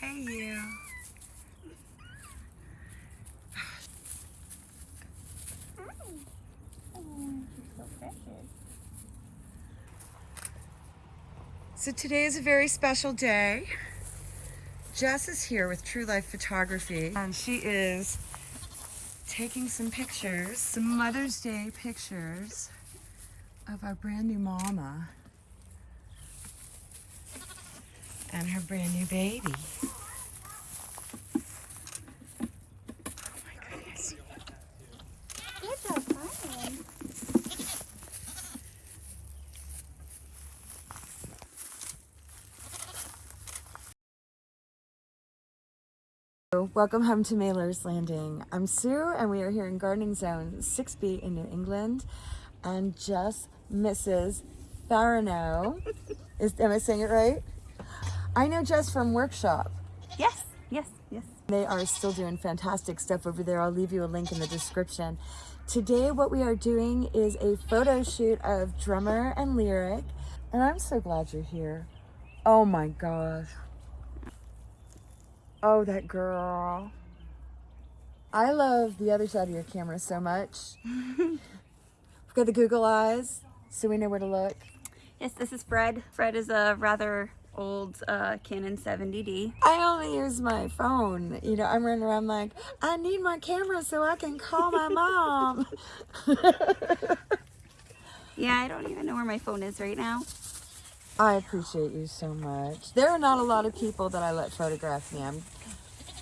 Hey, you. So today is a very special day. Jess is here with True Life Photography and she is taking some pictures, some Mother's Day pictures of our brand new mama and her brand new baby. Welcome home to Mailer's Landing. I'm Sue and we are here in Gardening Zone 6B in New England and Jess Mrs. Farino. Is, am I saying it right? I know Jess from Workshop. Yes, yes, yes. They are still doing fantastic stuff over there. I'll leave you a link in the description. Today what we are doing is a photo shoot of Drummer and Lyric and I'm so glad you're here. Oh my gosh. Oh, that girl. I love the other side of your camera so much. We've got the Google eyes, so we know where to look. Yes, this is Fred. Fred is a rather old uh, Canon 70D. I only use my phone. You know, I'm running around like, I need my camera so I can call my mom. Yeah, I don't even know where my phone is right now. I appreciate you so much. There are not a lot of people that I let photograph me. I'm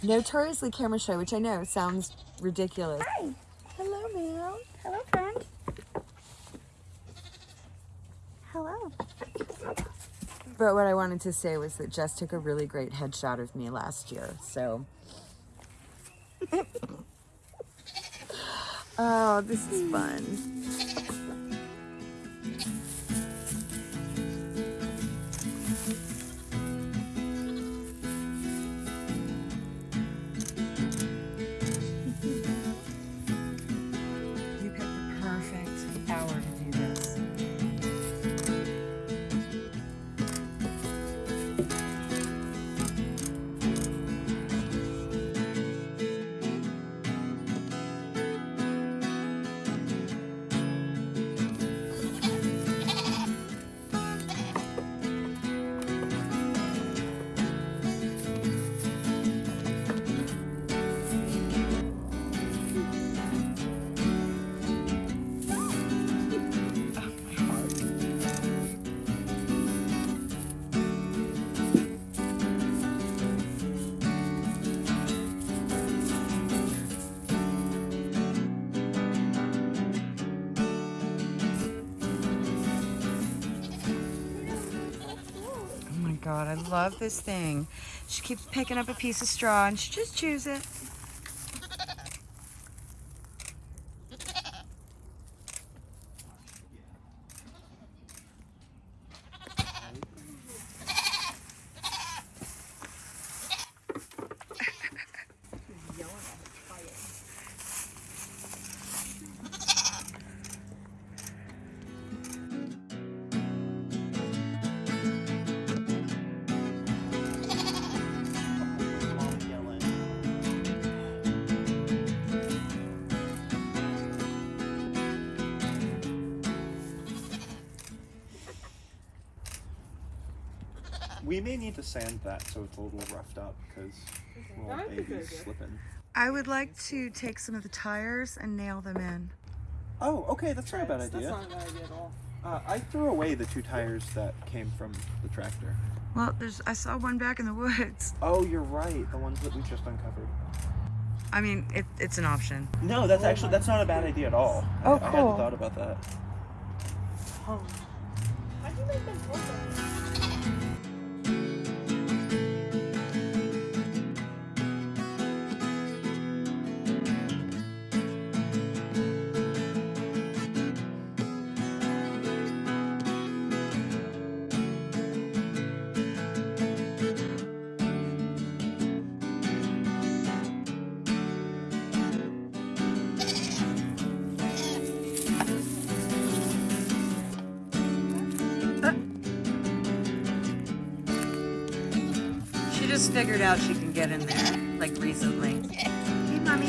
notoriously camera shy, which I know sounds ridiculous. Hi. Hello, ma'am. Hello, friend. Hello. But what I wanted to say was that Jess took a really great headshot of me last year, so. oh, this is fun. God, I love this thing. She keeps picking up a piece of straw and she just chews it. We may need to sand that so it's a little roughed up because little baby's slipping. I would like to take some of the tires and nail them in. Oh, okay, that's not a bad idea. That's not a bad idea at all. Uh, I threw away the two tires that came from the tractor. Well, there's I saw one back in the woods. Oh, you're right. The ones that we just uncovered. I mean, it, it's an option. No, that's actually that's not a bad idea at all. I- Oh, I, cool. hadn't thought about that. How She's figured out she can get in there, like recently. Hey, mommy.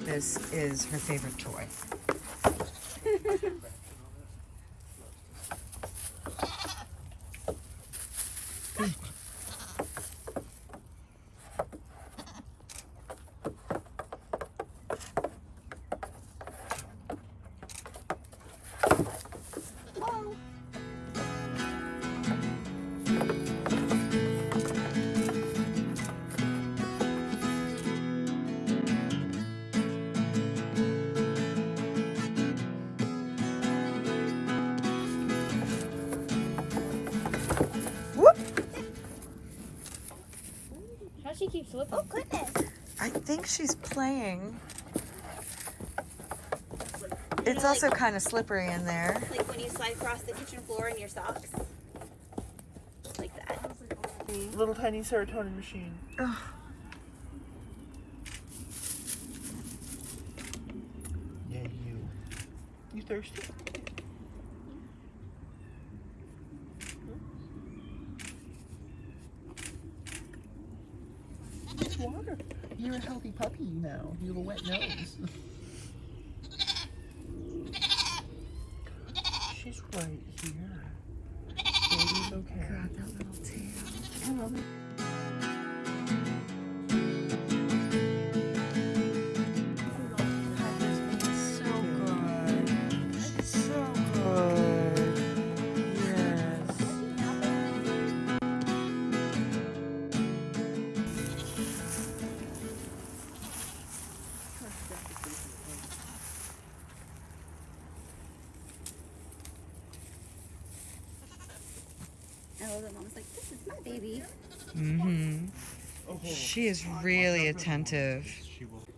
This is her favorite toy. she's playing. It's also kind of slippery in there. Like when you slide across the kitchen floor in your socks. Like that. Mm-hmm. Little tiny serotonin machine. Ugh. Yeah, you. You thirsty? It's water. You're a healthy puppy now. You have a wet nose. She's right here. Baby's okay. God, that little tail. The mom's like, this is my baby. Mm-hmm. She is really attentive.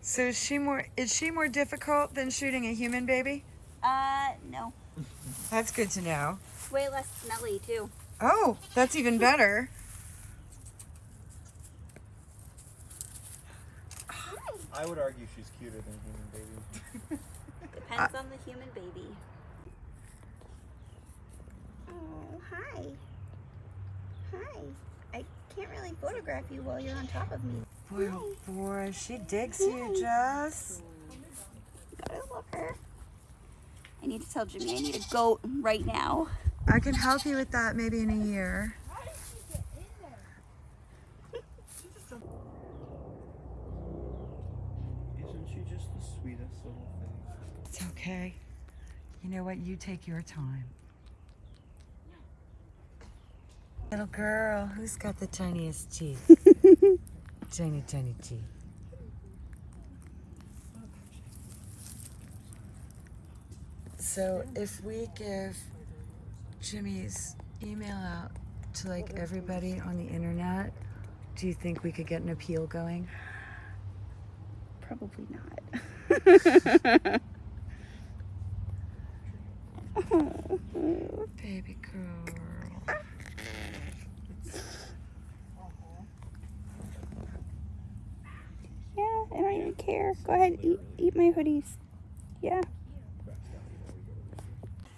So is she more is she more difficult than shooting a human baby? Uh, no. That's good to know. It's way less smelly too. Oh, that's even better. I would argue she's cuter than human baby. Depends on the human baby. Oh, hi. Hi. I can't really photograph you while you're on top of me. Boy, oh boy, she digs you, Jess. Gotta love her. I need to tell Jimmy I need a goat right now. I can help you with that maybe in a year. Isn't she just the sweetest little thing? It's okay. You know what? You take your time. Little girl, who's got the tiniest teeth? tiny, tiny teeth. So if we give Jimmy's email out to like everybody on the internet, do you think we could get an appeal going? Probably not. Baby girl. Yeah, I don't even care. Go ahead, eat, eat my hoodies. Yeah.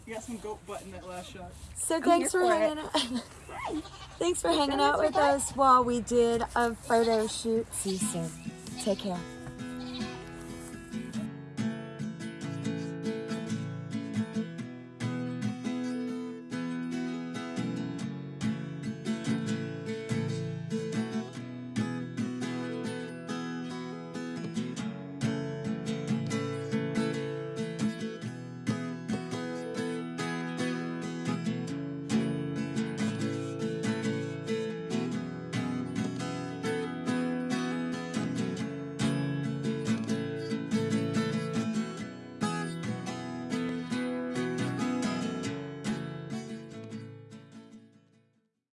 You got some goat butt in that last shot. So I'm thanks for for hanging out. thanks for hanging out with us while we did a photo shoot. See you soon. Take care.